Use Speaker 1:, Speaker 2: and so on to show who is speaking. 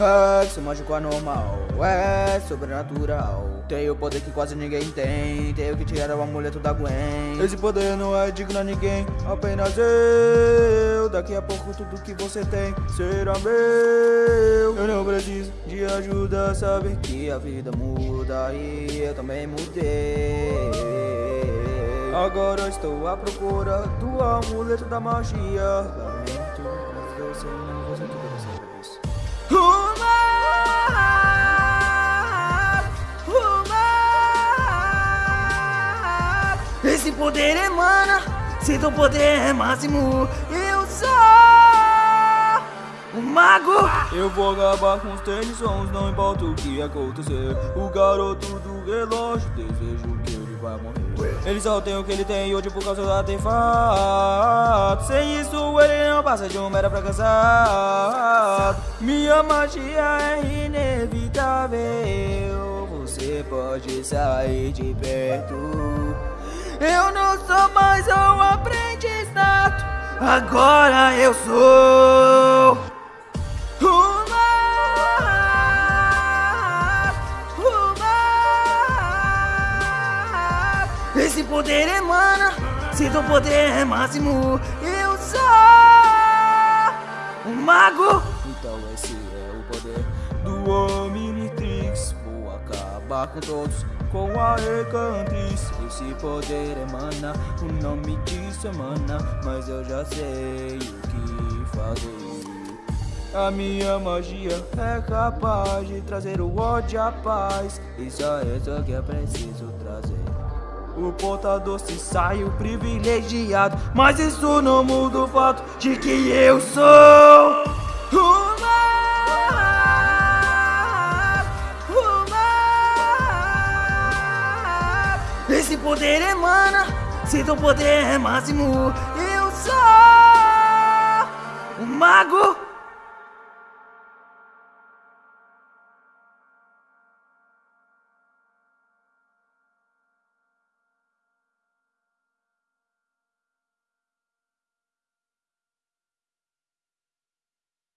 Speaker 1: É, seu mágico anormal, é sobrenatural. Tenho poder que quase ninguém tem. Tenho que tirar o amuleto da Gwen. Esse poder não é digno a ninguém, apenas eu. Daqui a pouco tudo que você tem será meu. Eu não preciso de ajuda, sabe que a vida muda e eu também mudei. Agora estou à procura do amuleto da magia. Lamento, mas eu sei, não vou sentir vez.
Speaker 2: Esse poder emana, se teu poder é máximo, eu sou o mago.
Speaker 1: Eu vou acabar com os tênis sons, não importa o que acontecer. O garoto do relógio, desejo que ele vai morrer. Ele só tem o que ele tem hoje por causa do artefato. Sem isso, ele não passa de um mero fracassado. Minha magia é inevitável. Você pode sair de perto. Eu não sou mais um aprendiz nato, agora eu sou o mago.
Speaker 2: Esse poder emana, se teu poder é máximo, eu sou o mago.
Speaker 1: Então esse é o poder do Vou acabar com todos. Com a Recantriz Esse poder emana, o nome disso emana Mas eu já sei o que fazer. A minha magia é capaz de trazer o ódio à paz. E só isso que eu preciso trazer. O portador se sai o privilegiado Mas isso não muda o fato de que eu sou
Speaker 2: Esse poder emana, se teu poder é máximo, eu sou.